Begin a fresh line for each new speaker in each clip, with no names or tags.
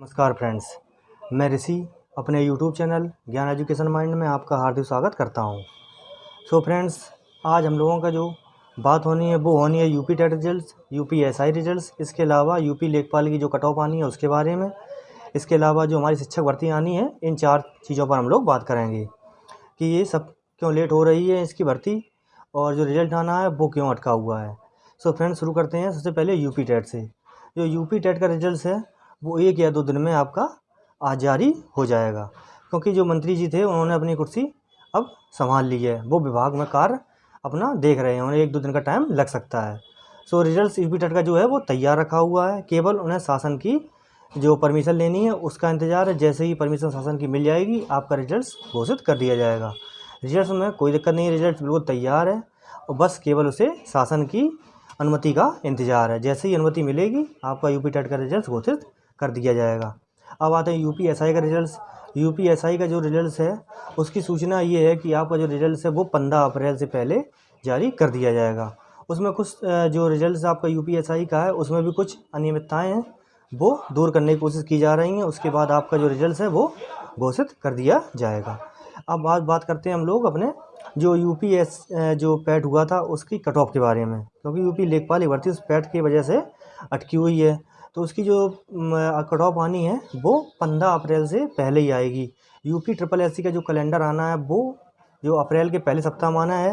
नमस्कार फ्रेंड्स, मैं ऋषि, अपने YouTube channel Gyan education mind में आपका हार्दिक स्वागत करता हूँ। सो so फ्रेंड्स आज हम लोगों का जो बात होनी है, वो होनी है UP TET result UP SI results, इसके अलावा यूपी लेखपाल की जो कट ऑफ़ आनी है उसके बारे में, इसके अलावा जो हमारी शिक्षक भर्ती आनी है, इन चार चीज़ों पर हम लोग बात करेंगे कि ये सब क्यों लेट हो रही है इसकी भर्ती और जो रिज़ल्ट आना है, वो क्यों अटका हुआ है। सो फ्रेंड्स शुरू करते हैं सबसे पहले यूपी टेट से। जो यूपी टेट का रिज़ल्ट है वो एक या दो दिन में आपका आज जारी हो जाएगा। क्योंकि जो मंत्री जी थे, उन्होंने अपनी कुर्सी अब संभाल ली है। वो विभाग में कार्य अपना देख रहे हैं उन्हें एक दो दिन का टाइम लग सकता है। सो रिज़ल्ट यू टेट का जो है, वो तैयार रखा हुआ है। केवल उन्हें शासन की जो परमिशन लेनी है, उसका इंतज़ार है। जैसे ही परमिशन शासन की मिल जाएगी, आपका रिज़ल्ट घोषित कर दिया जाएगा। रिज़ल्ट में कोई दिक्कत नहीं रिज़ल्ट बिल्कुल तैयार है और बस केवल उसे शासन की अनुमति का इंतज़ार है। जैसे ही अनुमति मिलेगी, आपका यूपी टेट का रिज़ल्ट घोषित कर दिया जाएगा। अब आते हैं यूपी एसआई का रिज़ल्ट यूपी एसआई का जो रिज़ल्ट है, उसकी सूचना ये है कि आपका जो रिज़ल्ट है वो पंद्रह अप्रैल से पहले जारी कर दिया जाएगा। उसमें कुछ जो रिज़ल्ट आपका यूपी एसआई का है, उसमें भी कुछ अनियमितताएँ हैं, वो दूर करने की कोशिश की जा रही हैं। उसके बाद आपका जो रिज़ल्ट है वो घोषित कर दिया जाएगा। अब बात बात करते हैं हम लोग अपने जो यूपी एस जो पैट हुआ था, उसकी कट ऑफ़ के बारे में। क्योंकि यूपी लेखपाल भर्ती उस पैट की वजह से अटकी हुई है। तो उसकी जो कट ऑफ़ आनी है, वो पंद्रह अप्रैल से पहले ही आएगी। यूपी ट्रिपल एससी का जो कैलेंडर आना है, वो जो अप्रैल के पहले सप्ताह में आना है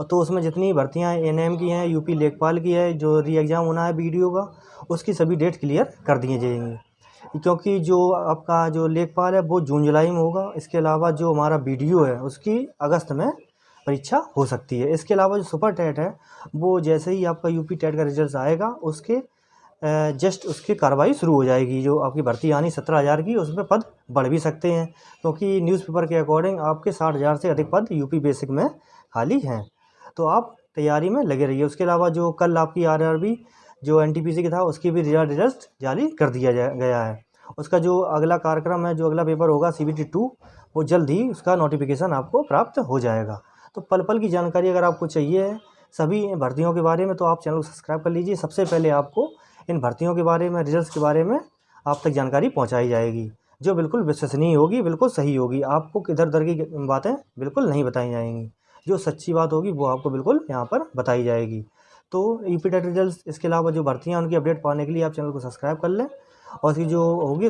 तो उसमें जितनी भर्तियाँ एन की हैं यूपी लेखपाल की है, जो री एग्ज़ाम होना है बी का, उसकी सभी डेट क्लियर कर दिए जाएँगी। क्योंकि जो आपका जो लेखपाल है, वो जून जुलाई में होगा, इसके अलावा जो हमारा बी है, उसकी अगस्त में परीक्षा हो सकती है। इसके अलावा जो सुपर टेट है, वो जैसे ही आपका यूपी टेट का रिज़ल्ट आएगा, उसके जस्ट उसकी कार्रवाई शुरू हो जाएगी, जो आपकी भर्ती आनी सत्रह हज़ार की, उसमें पद बढ़ भी सकते हैं, क्योंकि न्यूज़पेपर के अकॉर्डिंग आपके साठ हज़ार से अधिक पद यूपी बेसिक में खाली हैं। तो आप तैयारी में लगे रहिए। उसके अलावा जो कल आपकी आर जो एन की था, उसकी भी रिज़ल्ट रिज़ल्ट जारी कर दिया गया है। उसका जो अगला कार्यक्रम है, जो अगला पेपर होगा सी बी वो जल्द ही उसका नोटिफिकेशन आपको प्राप्त हो जाएगा। तो पल पल की जानकारी अगर आपको चाहिए सभी भर्तियों के बारे में तो आप चैनल को सब्सक्राइब कर लीजिए। सबसे पहले आपको इन भर्तियों के बारे में रिज़ल्ट के बारे में आप तक जानकारी पहुँचाई जाएगी, जो बिल्कुल विश्वसनीय होगी, बिल्कुल सही होगी। आपको किधर उधर की बातें बिल्कुल नहीं बताई जाएँगी। जो सच्ची बात होगी, वो आपको बिल्कुल यहाँ पर बताई जाएगी। तो यू पी रिज़ल्ट इसके अलावा जो भर्तियाँ उनकी अपडेट पाने के लिए आप चैनल को सब्सक्राइब कर लें। और इसकी जो होगी